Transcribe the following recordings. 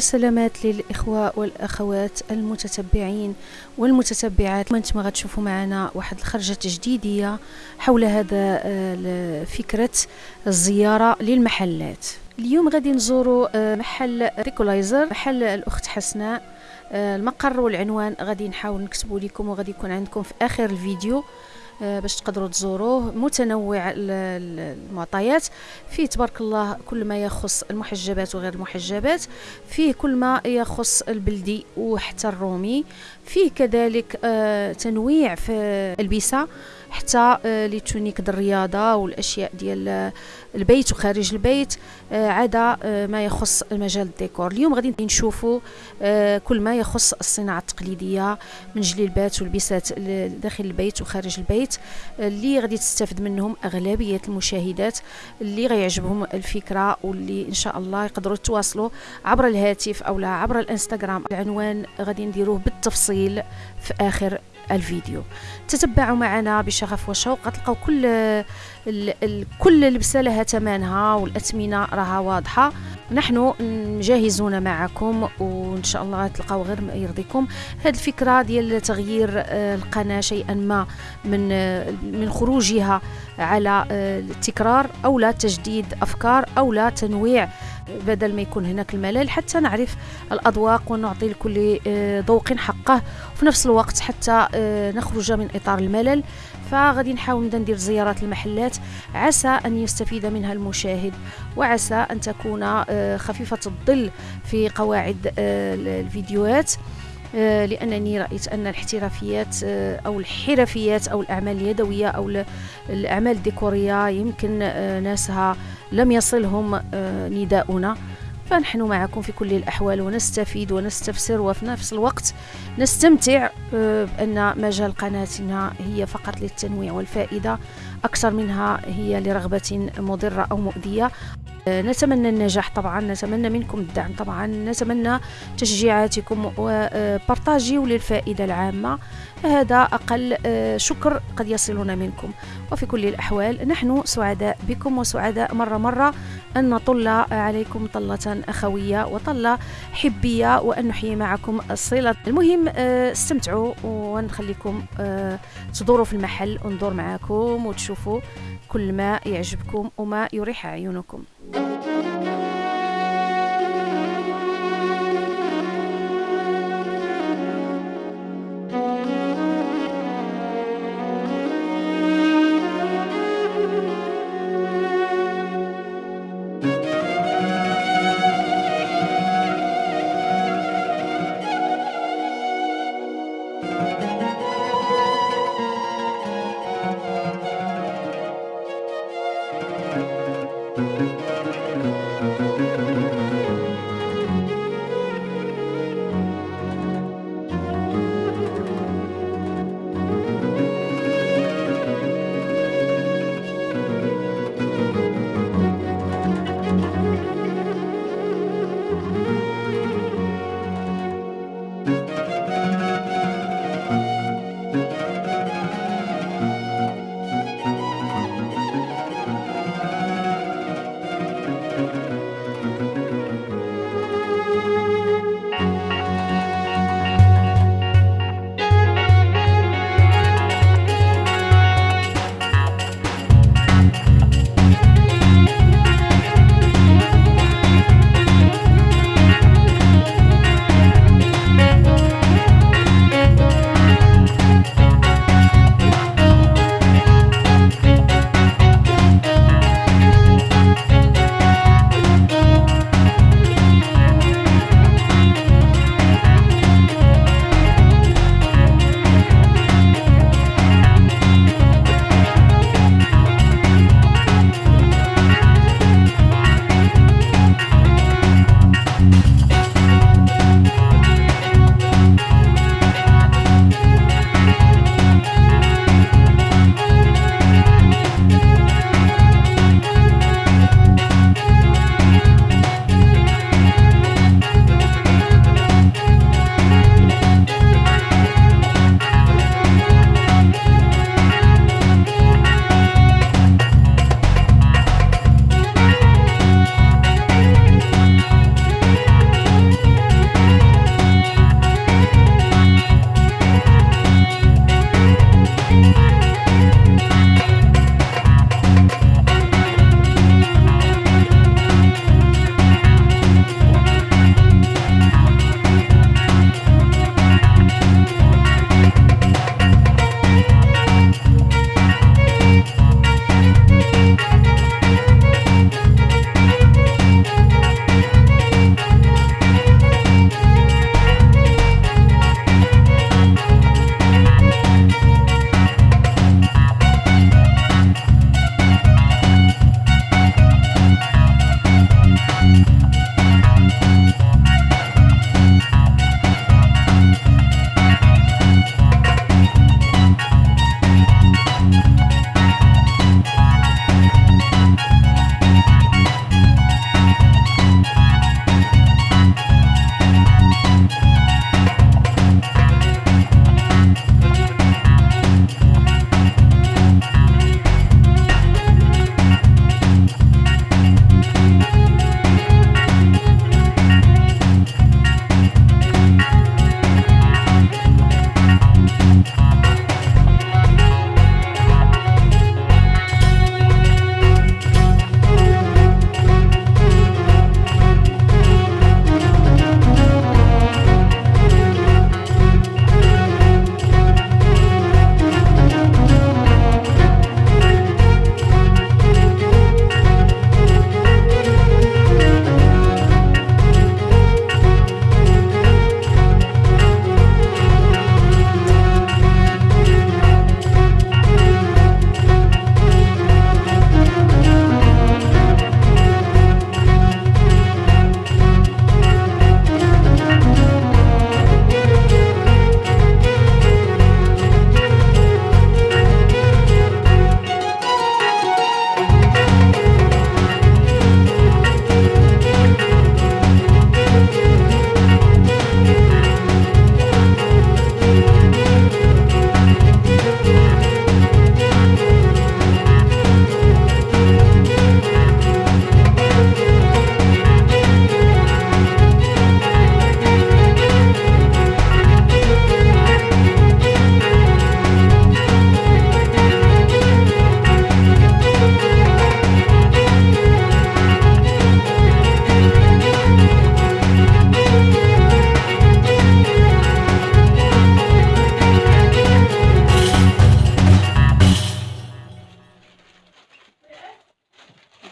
والسلامات للإخوة والأخوات المتتبعين والمتتبعات. وأنتم غتشوفوا معنا واحد الخرجة تجديدية حول هذا آه، فكرة الزيارة للمحلات. اليوم غادي نزوروا آه، محل ريكولايزر محل الأخت حسناء آه، المقر والعنوان غادي نحاول نكتبوا لكم وغادي يكون عندكم في آخر الفيديو. باش تقدروا تزوروه. متنوع المعطيات. فيه تبارك الله كل ما يخص المحجبات وغير المحجبات. فيه كل ما يخص البلدي وحتى الرومي. فيه كذلك آه، تنويع في البسه حتى آه، les tuniques الرياضة والأشياء ديال البيت وخارج البيت آه، عدا آه، ما يخص المجال الديكور. اليوم غادي نشوفوا كل ما يخص الصناعة التقليدية من جليلبات ولبسات داخل البيت وخارج البيت. اللي غادي تستافد منهم أغلبية المشاهدات اللي غيعجبهم الفكرة واللي إن شاء الله يقدروا يتواصلوا عبر الهاتف أو لا عبر الإنستغرام. العنوان غادي نديروه بالتفصيل في آخر الفيديو. تتبعوا معنا بشغف وشوق. غتلقاو كل كل لبسة لها ثمنها والأثمنة راها واضحة. نحن جاهزون معكم وإن شاء الله تلقاو غير ما يرضيكم. هذه الفكرة ديال تغيير آه، القناة شيئا ما من آه، من خروجها على آه، التكرار أو لا تجديد أفكار أو لا تنويع بدل ما يكون هناك الملل حتى نعرف الأذواق ونعطي لكل آه، ذوق حقه. وفي نفس الوقت حتى آه، نخرج من إطار الملل. فغادي نحاول ندير زيارات المحلات. عسى أن يستفيد منها المشاهد وعسى أن تكون آه، خفيفة الظل في قواعد الفيديوهات. لأنني رأيت أن الاحترافيات أو الحرفيات أو الأعمال اليدوية أو الأعمال الديكورية يمكن ناسها لم يصلهم آه، نداؤنا. فنحن معكم في كل الأحوال ونستفيد ونستفسر وفي نفس الوقت نستمتع آه، بأن مجال قناتنا هي فقط للتنويع والفائدة أكثر منها هي لرغبة مضرة أو مؤذية. آه، نتمنى النجاح طبعا نتمنى منكم الدعم طبعا نتمنى تشجيعاتكم وبارطاجي للفائدة العامة. هذا أقل آه، شكر قد يصلنا منكم. وفي كل الأحوال نحن سعداء بكم وسعداء مرة مرة أن نطل عليكم طلة أخوية وطلة حبية وأن نحيي معكم الصلة. المهم آه، استمتعوا ونخليكم تدوروا في المحل وندور معكم وتشوفوا كل ما يعجبكم وما يريح عيونكم.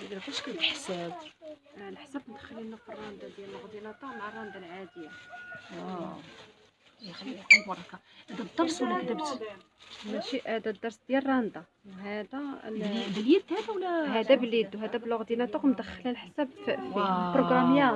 كيدير باش كيتحسب الحساب آه، ندخل لنا في الراندا ديال الغديلاطه مع الراندا العادية. آه يخليها بركة. هذا الدرس ولا كذبت ماشي هذا الدرس ديال الراندا وهذا باليد هذا ولا هذا باليد وهذا بالاورديناتور مدخله الحساب في بروغراميه